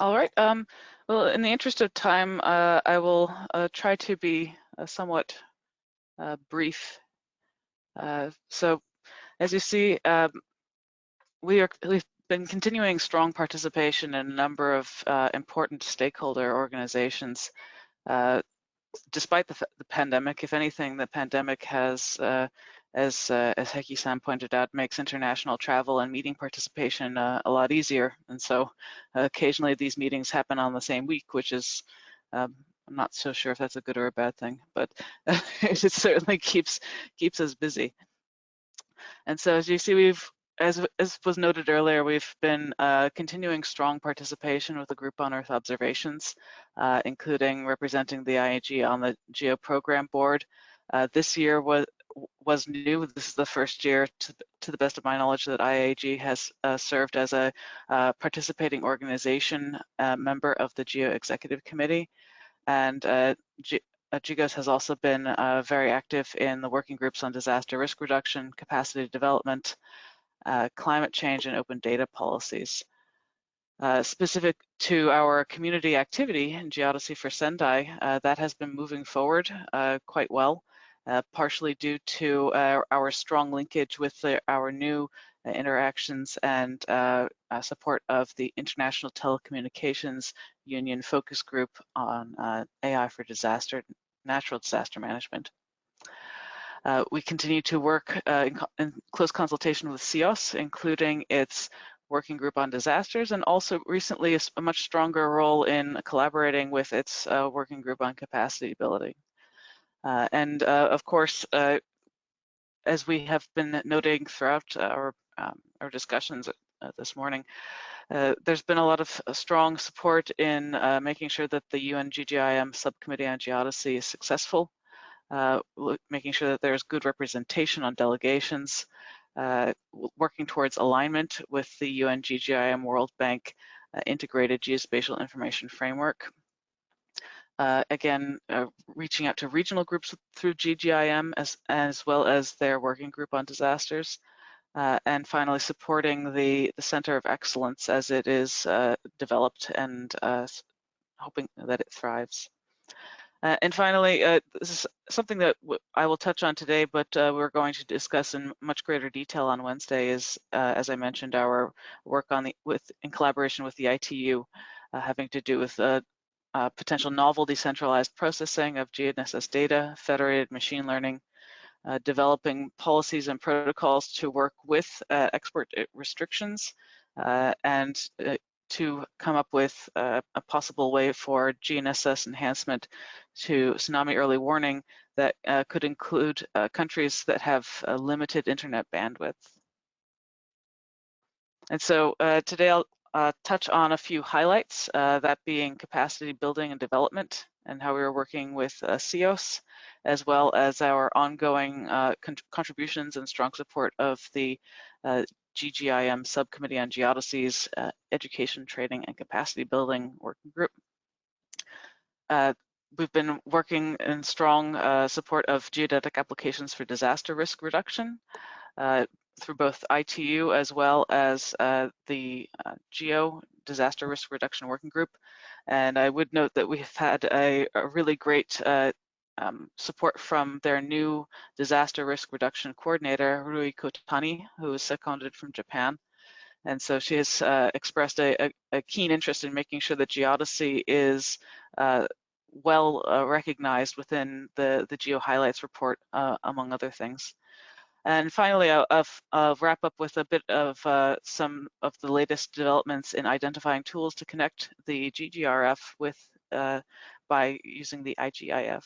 All right. Um, well, in the interest of time, uh, I will uh, try to be uh, somewhat uh, brief. Uh, so, as you see, um, we are we've been continuing strong participation in a number of uh, important stakeholder organizations. despite the, the, pandemic, if anything, the pandemic has as uh, as Heki-san pointed out, makes international travel and meeting participation uh, a lot easier. And so uh, occasionally these meetings happen on the same week, which is um, I'm not so sure if that's a good or a bad thing, but it certainly keeps keeps us busy. And so as you see, we've as, as was noted earlier, we've been uh, continuing strong participation with the group on Earth observations, uh, including representing the IAG on the GEO program board. Uh, this year was was new. This is the first year, to, to the best of my knowledge, that IAG has uh, served as a uh, participating organization uh, member of the GEO Executive Committee. And uh, G uh, GGOS has also been uh, very active in the working groups on disaster risk reduction, capacity development, climate change, and open data policies. specific to our community activity in Geodesy for Sendai, that has been moving forward quite well. Uh, partially due to uh, our strong linkage with the, our new uh, interactions and uh, support of the International Telecommunications Union focus group on uh, AI for disaster, natural disaster management. Uh, we continue to work in, in, close consultation with CEOS, including its working group on disasters, and also recently a, a much stronger role in collaborating with its working group on capacity building. Uh, and uh, of course, uh, as we have been noting throughout our, um, our discussions this morning, uh, there's been a lot of uh, strong support in uh, making sure that the UN GGIM subcommittee on geodesy is successful, making sure that there's good representation on delegations, working towards alignment with the UN GGIM World Bank integrated geospatial information framework, uh, again, uh, reaching out to regional groups through GGIM as, as well as their working group on disasters. Uh, and finally, supporting the, the Center of Excellence as it is uh, developed and uh, hoping that it thrives. Uh, and finally, this is something that I will touch on today, but we're going to discuss in much greater detail on Wednesday is, as I mentioned, our work on the, with, in collaboration with the ITU, having to do with uh, potential novel decentralized processing of GNSS data, federated machine learning, uh, developing policies and protocols to work with uh, export uh, restrictions, uh, and uh, to come up with a possible way for GNSS enhancement to tsunami early warning that could include countries that have limited internet bandwidth. And so today I'll, uh, touch on a few highlights, uh, that being capacity building and development and how we are working with uh, CEOS, as well as our ongoing uh, con contributions and strong support of the uh, GGIM Subcommittee on Geodesy's uh, Education, Training, and Capacity Building Working Group. we've been working in strong support of geodetic applications for disaster risk reduction, uh, through both ITU as well as uh, the uh, GEO Disaster Risk Reduction Working Group. And I would note that we've had a, a really great uh, um, support from their new disaster risk reduction coordinator, Rui Kotani, who is seconded from Japan. And so she has uh, expressed a, a, a, keen interest in making sure that geodesy is uh, well uh, recognized within the, the Geo Highlights report, among other things. And finally, I'll, I'll, wrap up with a bit of uh, some of the latest developments in identifying tools to connect the GGRF with uh, by using the IGIF.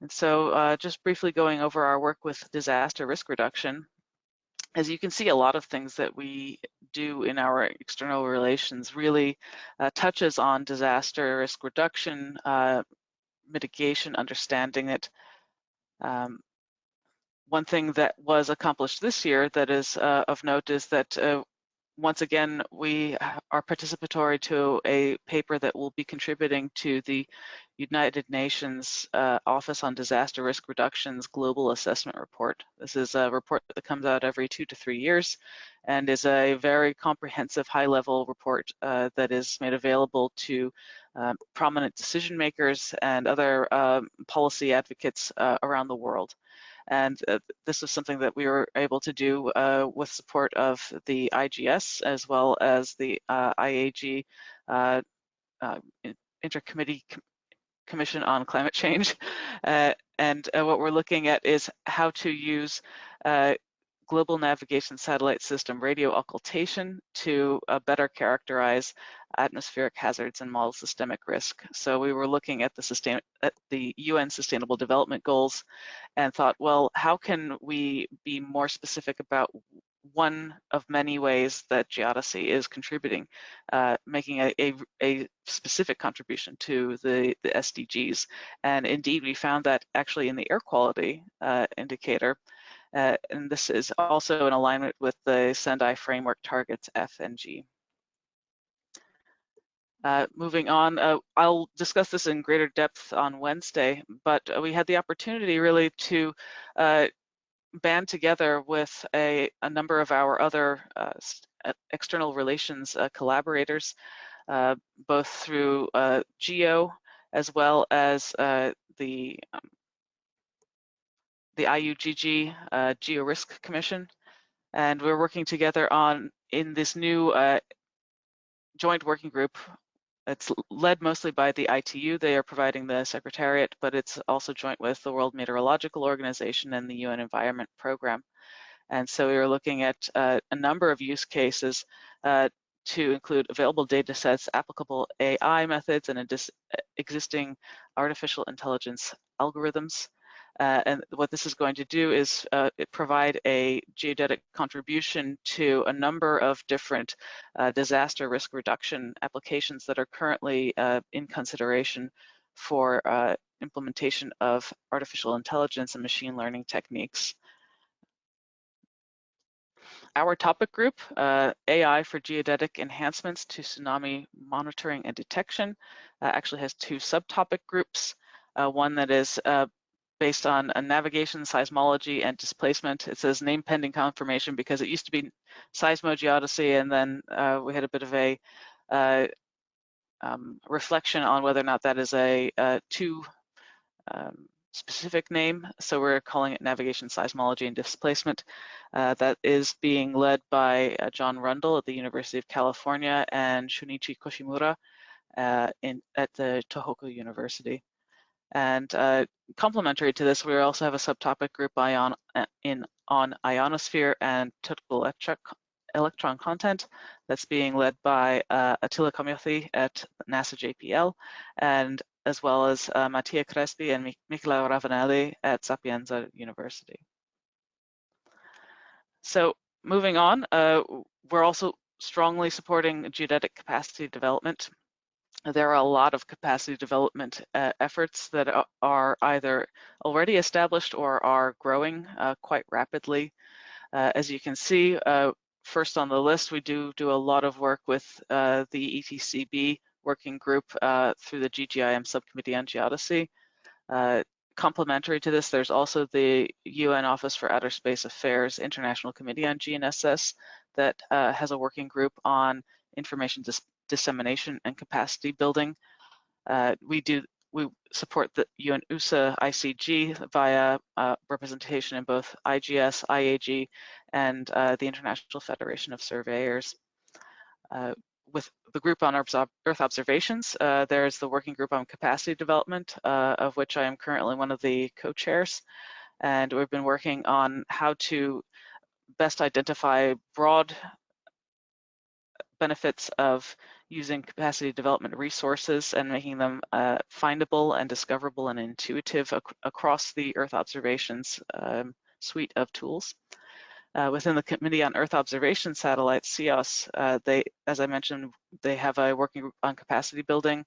And so uh, just briefly going over our work with disaster risk reduction, as you can see, a lot of things that we do in our external relations really uh, touches on disaster risk reduction, uh, mitigation, understanding it, um, one thing that was accomplished this year that is uh, of note is that uh, once again, we are participatory to a paper that will be contributing to the United Nations uh, Office on Disaster Risk Reduction's Global Assessment Report. This is a report that comes out every two to three years and is a very comprehensive high-level report uh, that is made available to uh, prominent decision makers and other um, policy advocates uh, around the world. And uh, this was something that we were able to do uh, with support of the IGS as well as the uh, IAG uh, uh, Intercommittee Com Commission on Climate Change. And what we're looking at is how to use global navigation satellite system radio occultation to uh, better characterize atmospheric hazards and model systemic risk. So we were looking at the, sustain at the UN Sustainable Development Goals and thought, well, how can we be more specific about one of many ways that geodesy is contributing, uh, making a, a, a, specific contribution to the, the SDGs. And indeed, we found that actually in the air quality uh, indicator, uh, and this is also in alignment with the Sendai framework targets F and G. Uh, moving on, uh, I'll discuss this in greater depth on Wednesday, but we had the opportunity really to uh, band together with a, a, number of our other uh, uh, external relations collaborators, both through GEO as well as the um, the IUGG uh, GeoRisk Commission, and we're working together on in this new uh, joint working group. It's led mostly by the ITU. They are providing the secretariat, but it's also joint with the World Meteorological Organization and the UN Environment Program. And so we are looking at uh, a number of use cases uh, to include available data sets, applicable AI methods, and existing artificial intelligence algorithms. Uh, and what this is going to do is uh, provide a geodetic contribution to a number of different uh, disaster risk reduction applications that are currently uh, in consideration for uh, implementation of artificial intelligence and machine learning techniques. Our topic group, uh, AI for geodetic enhancements to tsunami monitoring and detection, actually has two subtopic groups. Uh, one that is uh, based on a navigation, seismology, and displacement. It says name pending confirmation because it used to be seismogeodesy, and then uh, we had a bit of a uh, um, reflection on whether or not that is a, a too um, specific name. So we're calling it navigation, seismology, and displacement. Uh, that is being led by uh, John Rundle at the University of California and Shunichi Koshimura uh, in, at the Tohoku University. And uh, complementary to this, we also have a subtopic group ion, uh, in, on ionosphere and total electric, electron content that's being led by uh, Attila Komjathy at NASA JPL, and as well as uh, Mattia Crespi and Michela Ravanelli at Sapienza University. So moving on, uh, we're also strongly supporting geodetic capacity development there are a lot of capacity development uh, efforts that are either already established or are growing uh, quite rapidly. Uh, as you can see, uh, first on the list, we do do a lot of work with uh, the ETCB working group uh, through the GGIM subcommittee on geodesy. complementary to this, there's also the UN Office for Outer Space Affairs International Committee on GNSS that has a working group on information dis dissemination and capacity building. Uh, we do we support the UNOOSA ICG via uh, representation in both IGS, IAG, and uh, the International Federation of Surveyors. Uh, with the group on Earth observations, uh, there's the working group on capacity development, uh, of which I am currently one of the co-chairs. And we've been working on how to best identify broad benefits of using capacity development resources and making them uh, findable and discoverable and intuitive ac across the Earth observations um, suite of tools. Uh, within the Committee on Earth Observation Satellites, CEOS, uh, they, as I mentioned, they have a working group on capacity building,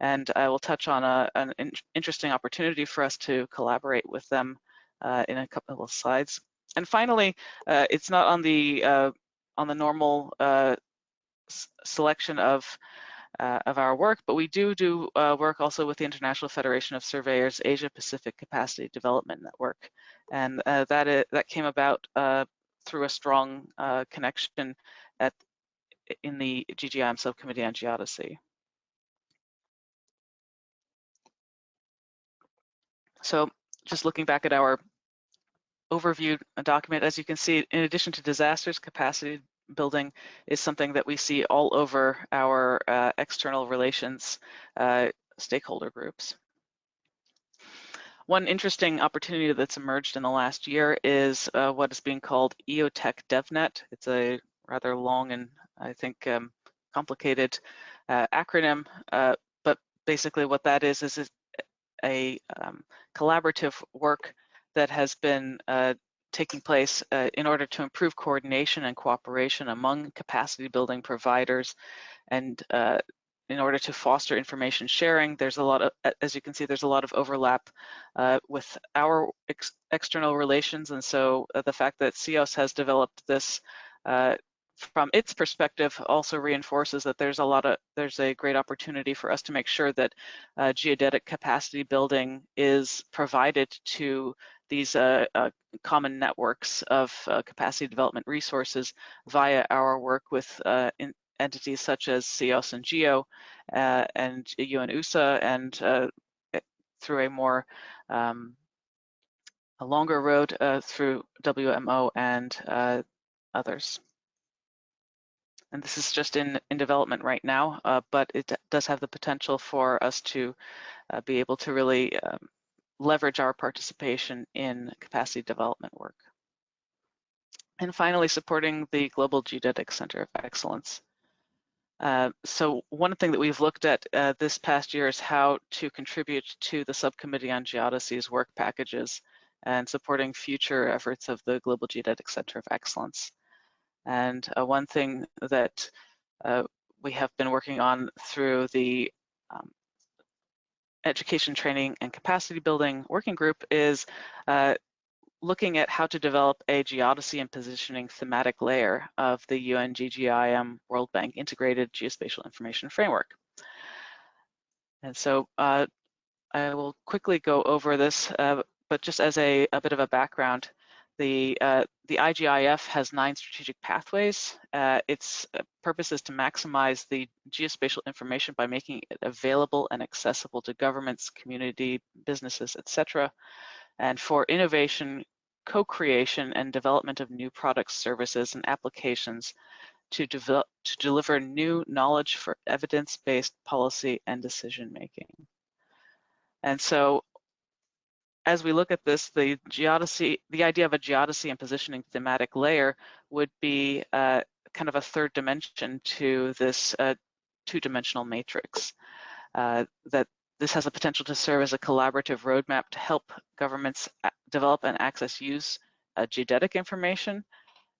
and I will touch on a, an in interesting opportunity for us to collaborate with them uh, in a couple of slides. And finally, uh, it's not on the uh, on the normal uh, selection of uh, of our work, but we do do uh, work also with the International Federation of Surveyors Asia Pacific Capacity Development Network, and uh, that is, that came about uh, through a strong uh, connection at in the GGIM subcommittee on geodesy. So just looking back at our overview document, as you can see, in addition to disasters, capacity building is something that we see all over our uh, external relations uh, stakeholder groups. One interesting opportunity that's emerged in the last year is uh, what is being called EOTEC DevNet. It's a rather long and I think um, complicated uh, acronym, uh, but basically what that is is a um, collaborative work that has been uh, taking place uh, in order to improve coordination and cooperation among capacity building providers and uh, in order to foster information sharing, there's a lot of, as you can see, there's a lot of overlap uh, with our ex external relations. And so uh, the fact that CEOS has developed this uh, from its perspective also reinforces that there's a lot of there's a great opportunity for us to make sure that uh, geodetic capacity building is provided to these uh, uh, common networks of uh, capacity development resources via our work with uh, entities such as CEOS and GEO uh, and UNOOSA and eh, through a more um, a longer road through WMO and others. And this is just in, in development right now, uh, but it does have the potential for us to uh, be able to really um, leverage our participation in capacity development work. And finally, supporting the Global Geodetic Center of Excellence. Uh, so one thing that we've looked at uh, this past year is how to contribute to the Subcommittee on Geodesy's work packages and supporting future efforts of the Global Geodetic Center of Excellence. And uh, one thing that uh, we have been working on through the um, education training and capacity building working group is uh, looking at how to develop a geodesy and positioning thematic layer of the UNGGIM World Bank Integrated Geospatial Information Framework. And so uh, I will quickly go over this, uh, but just as a, a, bit of a background, the, uh, the IGIF has nine strategic pathways. Uh, its uh, purpose is to maximize the geospatial information by making it available and accessible to governments, community, businesses, etc. And for innovation, co-creation and development of new products, services, and applications to, develop, to deliver new knowledge for evidence-based policy and decision making. And so as we look at this, the geodesy, the idea of a geodesy and positioning thematic layer would be uh, kind of a third dimension to this uh, two-dimensional matrix. Uh, that this has a potential to serve as a collaborative roadmap to help governments develop and access use uh, geodetic information.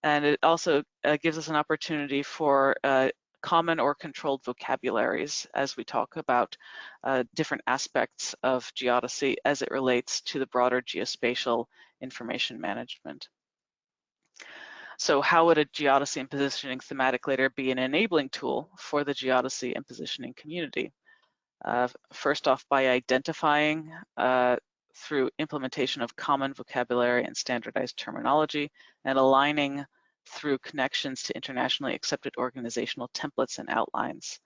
And it also uh, gives us an opportunity for uh, common or controlled vocabularies as we talk about uh, different aspects of geodesy as it relates to the broader geospatial information management. So how would a geodesy and positioning thematic layer be an enabling tool for the geodesy and positioning community? Uh, first off, by identifying uh, through implementation of common vocabulary and standardized terminology and aligning through connections to internationally accepted organizational templates and outlines.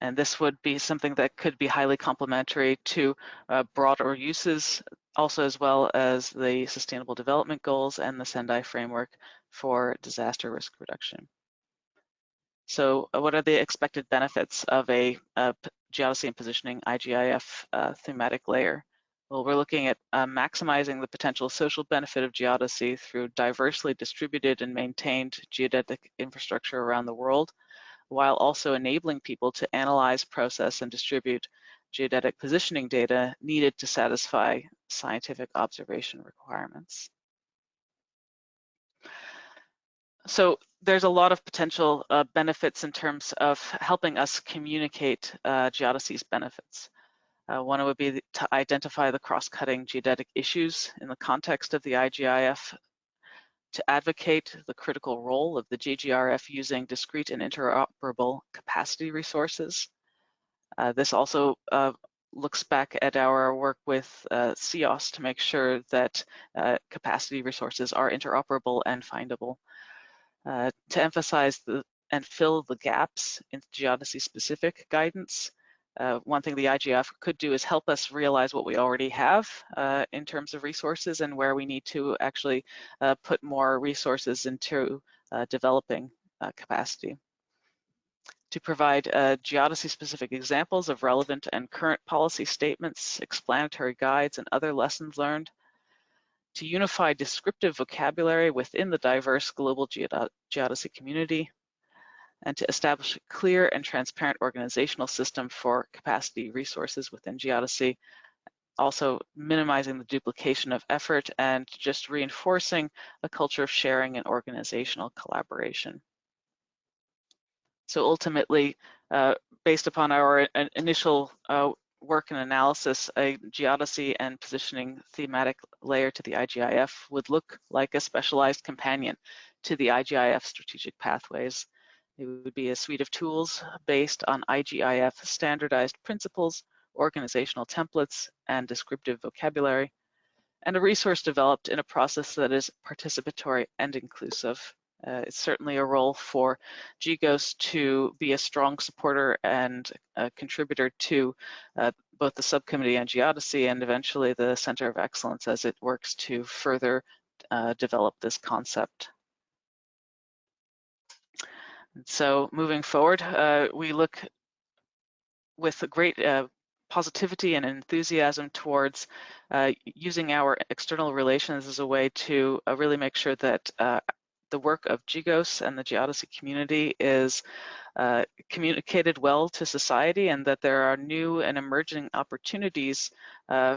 And this would be something that could be highly complementary to uh, broader uses, also as well as the Sustainable Development Goals and the Sendai Framework for disaster risk reduction. So uh, what are the expected benefits of a, a geodesy and positioning IGIF uh, thematic layer? Well, we're looking at uh, maximizing the potential social benefit of geodesy through diversely distributed and maintained geodetic infrastructure around the world, while also enabling people to analyze, process, and distribute geodetic positioning data needed to satisfy scientific observation requirements. So there's a lot of potential uh, benefits in terms of helping us communicate uh, geodesy's benefits. Uh, one would be to identify the cross-cutting geodetic issues in the context of the IGIF to advocate the critical role of the GGRF using discrete and interoperable capacity resources. Uh, this also uh, looks back at our work with uh, CEOS to make sure that uh, capacity resources are interoperable and findable. Uh, to emphasize the and fill the gaps in geodesy-specific guidance, uh, one thing the IGF could do is help us realize what we already have uh, in terms of resources and where we need to actually uh, put more resources into uh, developing capacity. To provide uh, geodesy-specific examples of relevant and current policy statements, explanatory guides, and other lessons learned, to unify descriptive vocabulary within the diverse global geodesy community, and to establish a clear and transparent organizational system for capacity resources within geodesy, also minimizing the duplication of effort and just reinforcing a culture of sharing and organizational collaboration. So ultimately, uh, based upon our initial uh, work and analysis, a geodesy and positioning thematic layer to the IGIF would look like a specialized companion to the IGIF strategic pathways. It would be a suite of tools based on IGIF standardized principles, organizational templates, and descriptive vocabulary, and a resource developed in a process that is participatory and inclusive. Uh, it's certainly a role for GGOS to be a strong supporter and contributor to uh, both the subcommittee on geodesy and eventually the Center of Excellence as it works to further uh, develop this concept. So moving forward, uh, we look with great uh, positivity and enthusiasm towards uh, using our external relations as a way to uh, really make sure that uh, the work of GGOS and the geodesy community is uh, communicated well to society and that there are new and emerging opportunities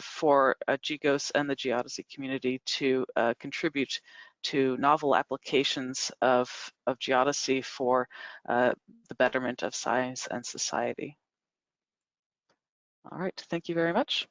for GGOS and the geodesy community to contribute to novel applications of, of geodesy for uh, the betterment of science and society. All right, thank you very much.